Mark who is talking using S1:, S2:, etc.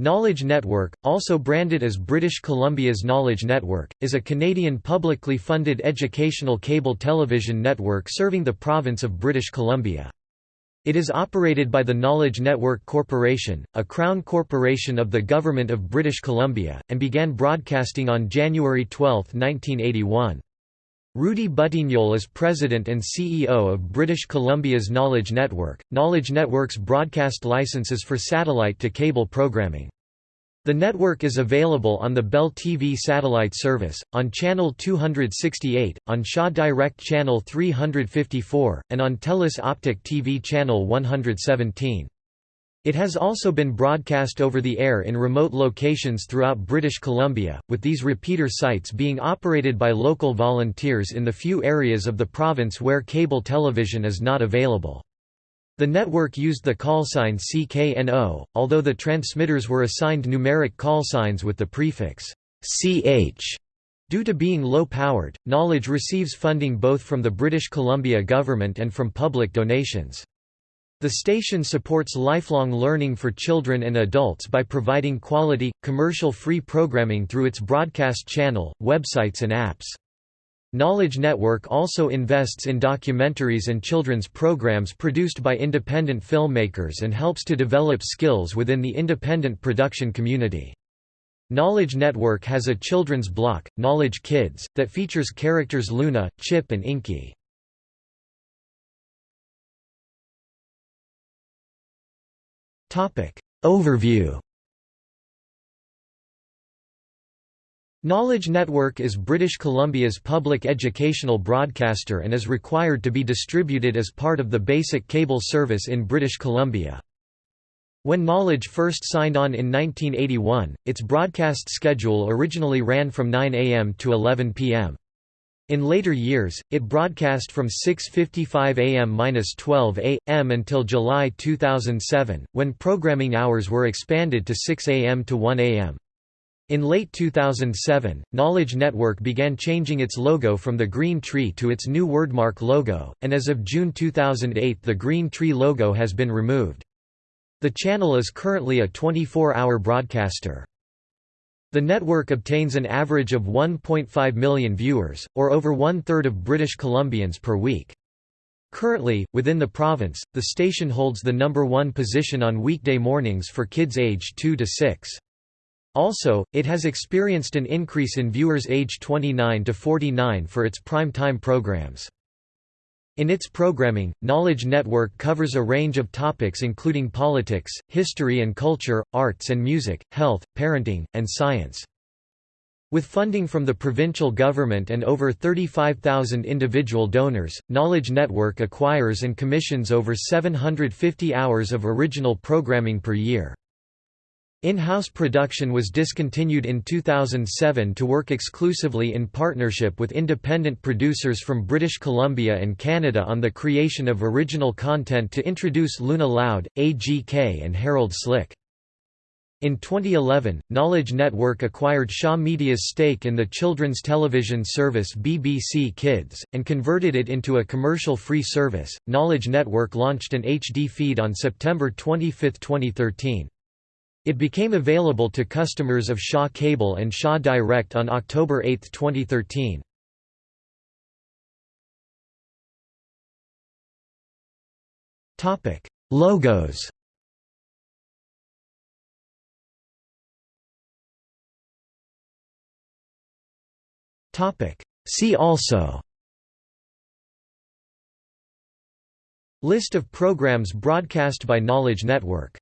S1: Knowledge Network, also branded as British Columbia's Knowledge Network, is a Canadian publicly funded educational cable television network serving the province of British Columbia. It is operated by the Knowledge Network Corporation, a Crown corporation of the Government of British Columbia, and began broadcasting on January 12, 1981. Rudi Buttignol is president and CEO of British Columbia's Knowledge Network. Knowledge Network's broadcast licenses for satellite to cable programming. The network is available on the Bell TV satellite service, on Channel 268, on Shaw Direct Channel 354, and on TELUS Optik TV Channel 117. It has also been broadcast over the air in remote locations throughout British Columbia, with these repeater sites being operated by local volunteers in the few areas of the province where cable television is not available. The network used the callsign CKNO, although the transmitters were assigned numeric callsigns with the prefix CH. Due to being low-powered, Knowledge receives funding both from the British Columbia government and from public donations. The station supports lifelong learning for children and adults by providing quality, commercial-free programming through its broadcast channel, websites and apps. Knowledge Network also invests in documentaries and children's programs produced by independent filmmakers and helps to develop skills within the independent production community. Knowledge Network has a children's block, Knowledge Kids, that features characters Luna, Chip and Inky. Overview Knowledge Network is British Columbia's public educational broadcaster and is required to be distributed as part of the basic cable service in British Columbia. When Knowledge first signed on in 1981, its broadcast schedule originally ran from 9 am to 11 pm. In later years, it broadcast from 6.55 am–12 am until July 2007, when programming hours were expanded to 6 am to 1 am. In late 2007, Knowledge Network began changing its logo from the green tree to its new wordmark logo, and as of June 2008 the green tree logo has been removed. The channel is currently a 24-hour broadcaster. The network obtains an average of 1.5 million viewers, or over one-third of British Columbians per week. Currently, within the province, the station holds the number one position on weekday mornings for kids aged 2 to 6. Also, it has experienced an increase in viewers aged 29 to 49 for its prime-time programs. In its programming, Knowledge Network covers a range of topics including politics, history and culture, arts and music, health, parenting, and science. With funding from the provincial government and over 35,000 individual donors, Knowledge Network acquires and commissions over 750 hours of original programming per year. In-house production was discontinued in 2007 to work exclusively in partnership with independent producers from British Columbia and Canada on the creation of original content to introduce Luna Loud, AGK and Harold Slick. In 2011, Knowledge Network acquired Shaw Media's stake in the children's television service BBC Kids, and converted it into a commercial-free service. Knowledge Network launched an HD feed on September 25, 2013. It became available to customers of Shaw Cable and Shaw Direct on October 8, 2013. Topic: Logos. Topic: See also. List of programs broadcast by Knowledge Network